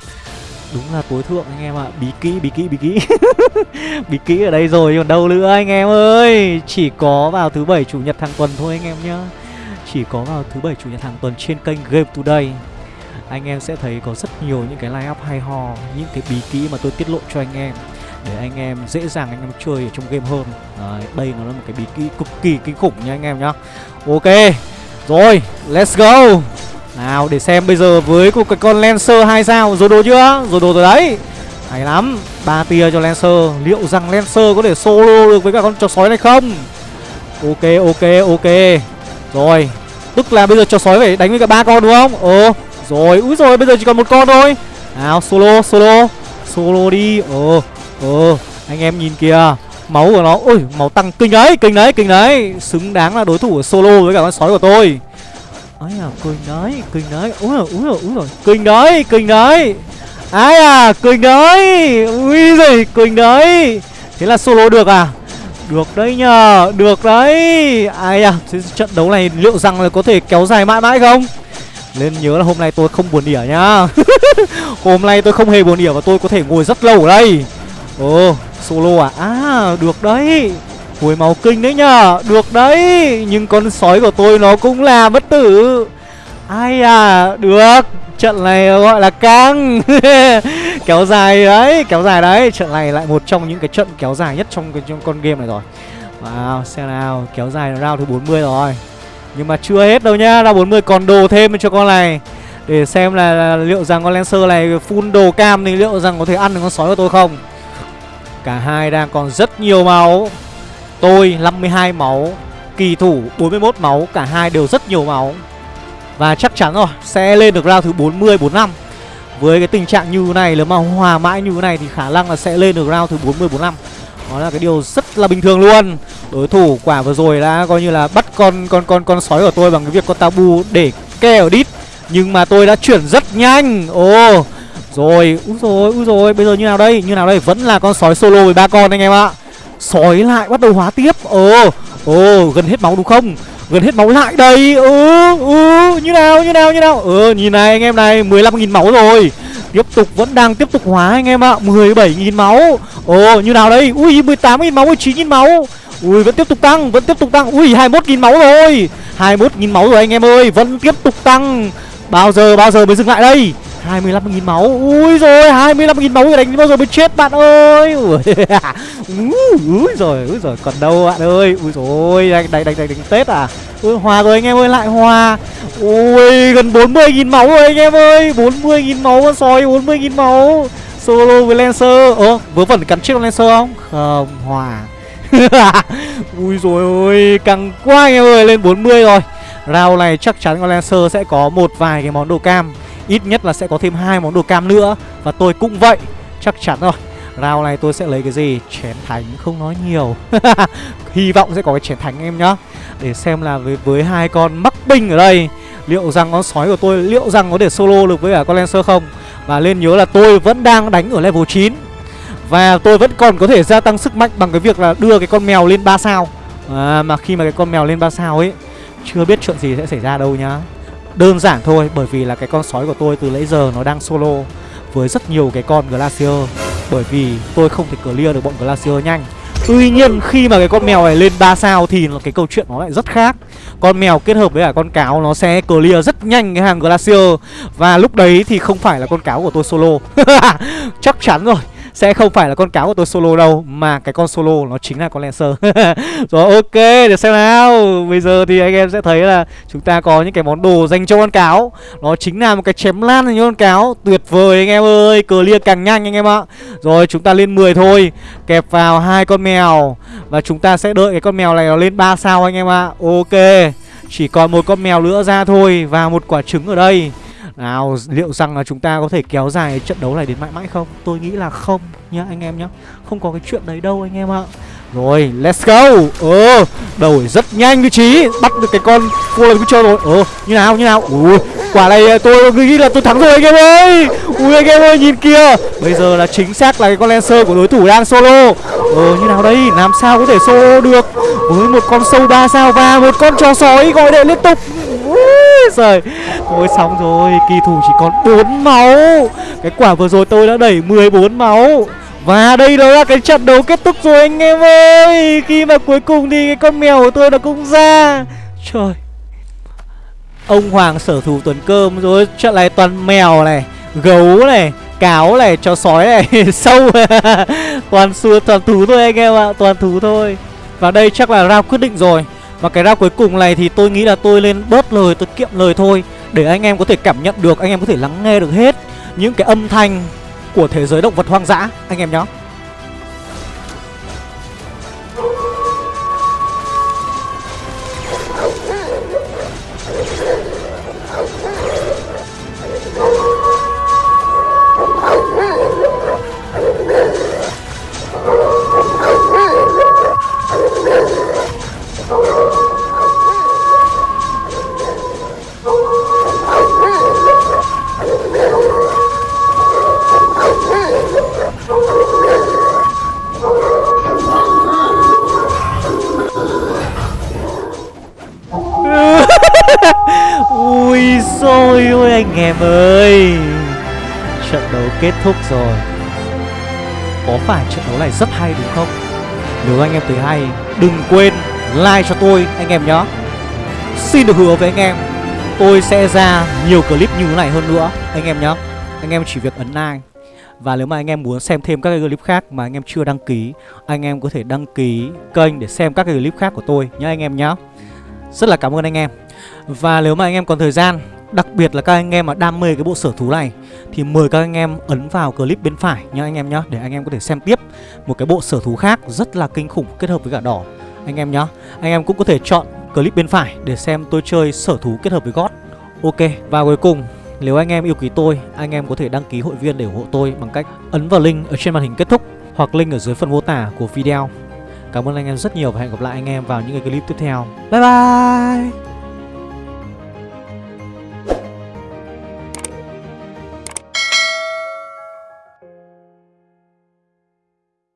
Speaker 1: Đúng là tối thượng anh em ạ. À. Bí kỹ, bí kỹ, bí kỹ. <laughs> Bí kỹ ở đây rồi còn đâu nữa anh em ơi. Chỉ có vào thứ bảy chủ nhật hàng tuần thôi anh em nhá. Chỉ có vào thứ bảy chủ nhật hàng tuần trên kênh Game Today. Anh em sẽ thấy có rất nhiều những cái line up hay ho Những cái bí kỹ mà tôi tiết lộ cho anh em. Để anh em dễ dàng anh em chơi ở trong game hơn. Đấy, đây nó là một cái bí kỹ cực kỳ kinh khủng nha anh em nhá. Ok Rồi, let's go nào, để xem bây giờ với một cái con Lancer hai sao. Rồi đồ chưa? Rồi đồ rồi đấy. Hay lắm. Ba tia cho Lancer. Liệu rằng Lancer có thể solo được với cả con chó sói này không? Ok ok ok. Rồi. Tức là bây giờ chó sói phải đánh với cả ba con đúng không? Ồ. Rồi. Úi rồi bây giờ chỉ còn một con thôi. Nào, solo solo. Solo đi. Ờ Ờ Anh em nhìn kìa. Máu của nó. Ôi, máu tăng kinh đấy Kinh đấy kinh đấy. Xứng đáng là đối thủ solo với cả con sói của tôi ấy à kinh đấy kinh đấy úi rồi úi rồi úi rồi kinh đấy kinh đấy ai à kinh đấy ui rồi kinh đấy thế là solo được à? Được đấy nhờ được đấy. Ai à thế trận đấu này liệu rằng là có thể kéo dài mãi mãi không? Nên nhớ là hôm nay tôi không buồn đỉa nhá. <laughs> Hôm nay tôi không hề buồn đỉa và tôi có thể ngồi rất lâu ở đây. Ồ, solo à? À, được đấy. Hồi máu kinh đấy nhá Được đấy Nhưng con sói của tôi nó cũng là bất tử. Ai à, được. Trận này gọi là căng. <laughs> Kéo dài đấy, kéo dài đấy. Trận này lại một trong những cái trận kéo dài nhất trong cái trong con game này rồi. Wow, xem nào Kéo dài round thứ 40 rồi. Nhưng mà chưa hết đâu nhá Round 40 còn đồ thêm cho con này. Để xem là, là liệu rằng con Lancer này full đồ cam thì liệu rằng có thể ăn được con sói của tôi không? Cả hai đang còn rất nhiều máu. Tôi 52 máu Kỳ thủ 41 máu Cả hai đều rất nhiều máu. Và chắc chắn rồi Sẽ lên được round thứ 40, 45 Với cái tình trạng như này Nếu mà hòa mãi như thế này Thì khả năng là sẽ lên được round thứ 40, 45 Đó là cái điều rất là bình thường luôn. Đối thủ quả vừa rồi đã coi như là bắt con con con con sói của tôi bằng cái việc con tabu để ke ở đít. Nhưng mà tôi đã chuyển rất nhanh. Ồ Rồi, úi rồi, úi rồi Bây giờ như nào đây, như nào đây? Vẫn là con sói solo với ba con anh em ạ. Sói lại bắt đầu hóa tiếp. Ồ, ồ, gần hết máu đúng không? Gần hết máu lại đây. Ừ, ừ, như nào, như nào, như nào? Ừ, nhìn này anh em này 15.000 máu rồi. Tiếp tục vẫn đang tiếp tục hóa anh em ạ. 17.000 máu. Ồ như nào đây? Ui 18.000 máu 19.000 máu. Ui vẫn tiếp tục tăng Vẫn tiếp tục tăng. Ui 21.000 máu rồi. 21.000 máu rồi anh em ơi Vẫn tiếp tục tăng. Bao giờ bao giờ mới dừng lại đây? 25.000 máu. Ui rồi 25.000 máu đánh bao giờ mới chết bạn ơi? <laughs> Ui. Rồi Ui rồi còn đâu bạn ơi? Ui rồi đánh đánh đánh đánh, đánh Tết à? Ui hòa rồi anh em ơi lại hòa. Ui gần 40.000 máu rồi anh em ơi. 40.000 máu con sói 40.000 máu. Solo với Lancer. Ơ vớ vẩn cắn chết con Lancer không? Không hòa. <laughs> Ui rồi ôi căng quá anh em ơi lên 40 rồi. Round này chắc chắn con Lancer sẽ có một vài cái món đồ cam. Ít nhất là sẽ có thêm hai món đồ cam nữa. Và tôi cũng vậy. Chắc chắn rồi. Round này tôi sẽ lấy cái gì? Chén thánh không nói nhiều. <laughs> Hy vọng sẽ có cái chén thánh em nhá. Để xem là với, với hai con mắc binh ở đây Liệu rằng con sói của tôi Liệu rằng có thể solo được với cả con Lancer không? Và nên nhớ là tôi vẫn đang đánh ở level 9 Và tôi vẫn còn có thể gia tăng sức mạnh Bằng cái việc là đưa cái con mèo lên 3 sao. À, Mà khi mà cái con mèo lên 3 sao ấy Chưa biết chuyện gì sẽ xảy ra đâu nhá. Đơn giản thôi, Bởi vì là cái con sói của tôi từ nãy giờ nó đang solo Với rất nhiều cái con Glacier. Bởi vì tôi không thể clear được bọn Glacier nhanh. Tuy nhiên, khi mà cái con mèo này lên 3 sao thì cái câu chuyện nó lại rất khác. Con mèo kết hợp với cả con cáo nó sẽ clear rất nhanh cái hàng Glacier. Và lúc đấy thì không phải là con cáo của tôi solo. <laughs> Chắc chắn rồi sẽ không phải là con cáo của tôi solo đâu, Mà cái con solo nó chính là con Lancer. <laughs> Rồi, ok, để xem nào. Bây giờ thì anh em sẽ thấy là Chúng ta có những cái món đồ dành cho con cáo. Nó chính là một cái chém lan dành cho con cáo. Tuyệt vời anh em ơi Clear càng nhanh anh em ạ. Rồi, chúng ta lên 10 thôi, Kẹp vào hai con mèo. Và chúng ta sẽ đợi cái con mèo này nó lên 3 sao anh em ạ. Ok, Chỉ còn một con mèo nữa ra thôi Và một quả trứng ở đây nào, liệu rằng là chúng ta có thể kéo dài trận đấu này đến mãi mãi không? Tôi nghĩ là không nhá, anh em nhá. Không có cái chuyện đấy đâu anh em ạ. Rồi, let's go. Ờ đổi rất nhanh vị trí, Bắt được cái con cô lần chơi rồi. Ờ như nào như nào? Ui, quả này ờ, tôi nghĩ là tôi thắng rồi anh em ơi. Ui, anh em ơi, nhìn kia Bây giờ là chính xác là cái con Lancer của đối thủ đang solo. Ờ như nào đây? Làm sao có thể solo được? Với một con sâu ba sao và một con chó sói gọi đệ liên tục. <laughs> Trời, Thôi xong rồi, Kỳ thủ chỉ còn 4 máu. Cái quả vừa rồi tôi đã đẩy 14 máu. Và đây đó là cái trận đấu kết thúc rồi anh em ơi. Khi mà cuối cùng thì cái con mèo của tôi nó cũng ra. Trời. Ông Hoàng sở thủ tuần cơm rồi, Trận này toàn mèo này, Gấu này, Cáo này, Chó sói này, <laughs> Sâu. <laughs> Toàn xua, toàn thú thôi anh em ạ, Toàn thú thôi. Và đây chắc là round quyết định rồi và cái round cuối cùng này thì tôi nghĩ là tôi lên bớt lời, tôi kiệm lời thôi. Để anh em có thể cảm nhận được, anh em có thể lắng nghe được hết Những cái âm thanh của thế giới động vật hoang dã Anh em nhé anh em ơi. Trận đấu kết thúc rồi. Có phải trận đấu này rất hay đúng không? Nếu anh em thấy hay, Đừng quên like cho tôi, anh em nhé Xin được hứa với anh em, Tôi sẽ ra nhiều clip như thế này hơn nữa, Anh em nhé Anh em chỉ việc ấn like. Và nếu mà anh em muốn xem thêm các cái clip khác mà anh em chưa đăng ký, Anh em có thể đăng ký kênh để xem các cái clip khác của tôi nhé anh em nhé Rất là cảm ơn anh em. Và nếu mà anh em còn thời gian Đặc biệt là các anh em mà đam mê cái bộ sở thú này Thì mời các anh em ấn vào clip bên phải nhá anh em nhá Để anh em có thể xem tiếp một cái bộ sở thú khác rất là kinh khủng kết hợp với cả đỏ Anh em nhá Anh em cũng có thể chọn clip bên phải để xem tôi chơi sở thú kết hợp với gót Ok và cuối cùng nếu anh em yêu quý tôi, anh em có thể đăng ký hội viên để ủng hộ tôi bằng cách ấn vào link ở trên màn hình kết thúc hoặc link ở dưới phần mô tả của video. Cảm ơn anh em rất nhiều và hẹn gặp lại anh em vào những cái clip tiếp theo. Bye bye!